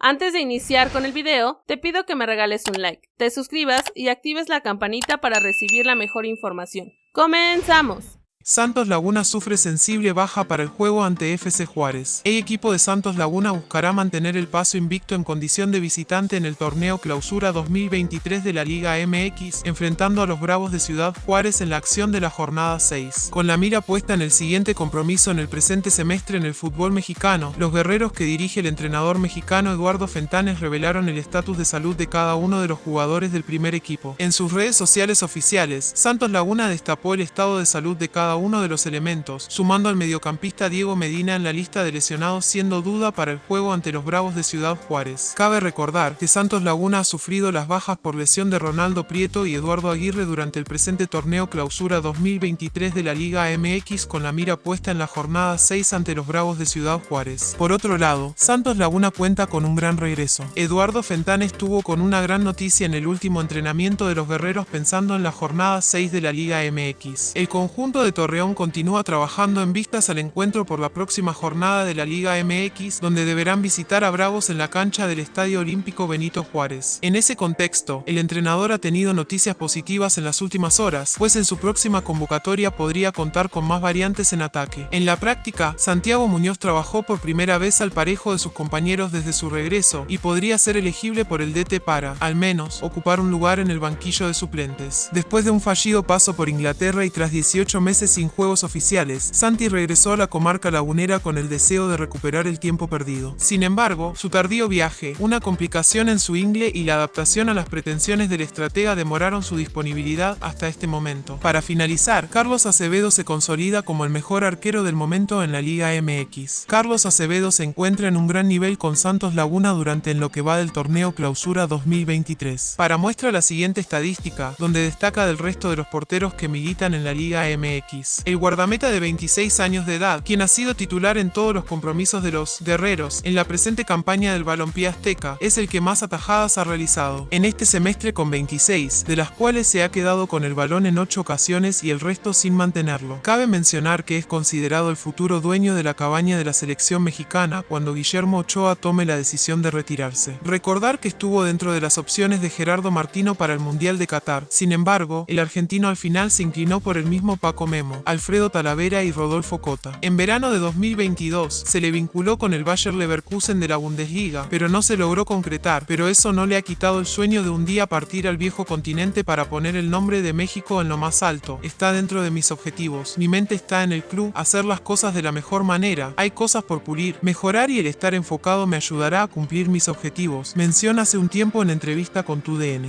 Antes de iniciar con el video, te pido que me regales un like, te suscribas y actives la campanita para recibir la mejor información. ¡Comenzamos! Santos Laguna sufre sensible baja para el juego ante FC Juárez. El equipo de Santos Laguna buscará mantener el paso invicto en condición de visitante en el torneo Clausura 2023 de la Liga MX, enfrentando a los Bravos de Ciudad Juárez en la acción de la jornada 6. Con la mira puesta en el siguiente compromiso en el presente semestre en el fútbol mexicano, los guerreros que dirige el entrenador mexicano Eduardo Fentanes revelaron el estatus de salud de cada uno de los jugadores del primer equipo. En sus redes sociales oficiales, Santos Laguna destapó el estado de salud de cada uno de los elementos, sumando al mediocampista Diego Medina en la lista de lesionados siendo duda para el juego ante los Bravos de Ciudad Juárez. Cabe recordar que Santos Laguna ha sufrido las bajas por lesión de Ronaldo Prieto y Eduardo Aguirre durante el presente torneo Clausura 2023 de la Liga MX con la mira puesta en la jornada 6 ante los Bravos de Ciudad Juárez. Por otro lado, Santos Laguna cuenta con un gran regreso. Eduardo Fentanes tuvo con una gran noticia en el último entrenamiento de los guerreros pensando en la jornada 6 de la Liga MX. El conjunto de Torreón continúa trabajando en vistas al encuentro por la próxima jornada de la Liga MX, donde deberán visitar a Bravos en la cancha del Estadio Olímpico Benito Juárez. En ese contexto, el entrenador ha tenido noticias positivas en las últimas horas, pues en su próxima convocatoria podría contar con más variantes en ataque. En la práctica, Santiago Muñoz trabajó por primera vez al parejo de sus compañeros desde su regreso y podría ser elegible por el DT para, al menos, ocupar un lugar en el banquillo de suplentes. Después de un fallido paso por Inglaterra y tras 18 meses sin juegos oficiales, Santi regresó a la comarca lagunera con el deseo de recuperar el tiempo perdido. Sin embargo, su tardío viaje, una complicación en su ingle y la adaptación a las pretensiones del estratega demoraron su disponibilidad hasta este momento. Para finalizar, Carlos Acevedo se consolida como el mejor arquero del momento en la Liga MX. Carlos Acevedo se encuentra en un gran nivel con Santos Laguna durante en lo que va del torneo Clausura 2023. Para muestra la siguiente estadística, donde destaca del resto de los porteros que militan en la Liga MX. El guardameta de 26 años de edad, quien ha sido titular en todos los compromisos de los guerreros en la presente campaña del balompié azteca, es el que más atajadas ha realizado. En este semestre con 26, de las cuales se ha quedado con el balón en 8 ocasiones y el resto sin mantenerlo. Cabe mencionar que es considerado el futuro dueño de la cabaña de la selección mexicana cuando Guillermo Ochoa tome la decisión de retirarse. Recordar que estuvo dentro de las opciones de Gerardo Martino para el Mundial de Qatar. Sin embargo, el argentino al final se inclinó por el mismo Paco Memo, Alfredo Talavera y Rodolfo Cota. En verano de 2022 se le vinculó con el Bayer Leverkusen de la Bundesliga, pero no se logró concretar, pero eso no le ha quitado el sueño de un día partir al viejo continente para poner el nombre de México en lo más alto. Está dentro de mis objetivos. Mi mente está en el club, hacer las cosas de la mejor manera. Hay cosas por pulir, mejorar y el estar enfocado me ayudará a cumplir mis objetivos. Menciona hace un tiempo en entrevista con tu DN.